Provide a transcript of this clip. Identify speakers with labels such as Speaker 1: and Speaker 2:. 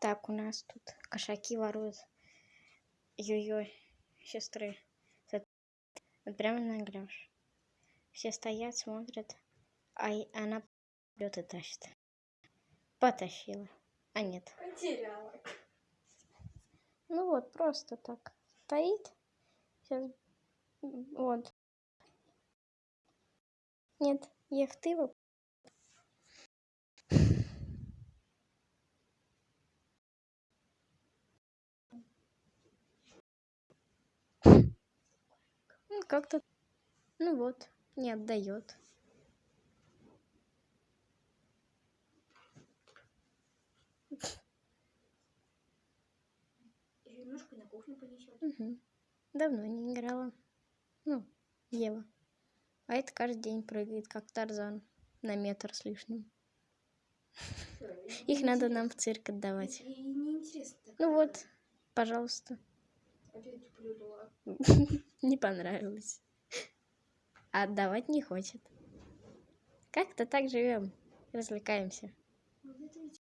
Speaker 1: Так, у нас тут кошаки воруют. Ой-ой, сестры. Вот прямо наглешь. Все стоят, смотрят, а она берет и тащит. Потащила. А нет.
Speaker 2: Потеряла.
Speaker 1: Ну вот, просто так. Стоит. Сейчас. Вот. Нет, Ехтыва. Как-то. Ну вот, не отдает.
Speaker 2: Немножко на кухню понесет.
Speaker 1: Угу. Давно не играла. Ну, Ева. А это каждый день прыгает, как Тарзан, на метр с лишним. Их надо нам в цирк отдавать. Ну вот, пожалуйста.
Speaker 2: Опять плюнула.
Speaker 1: Не понравилось. А отдавать не хочет. Как-то так живем, развлекаемся.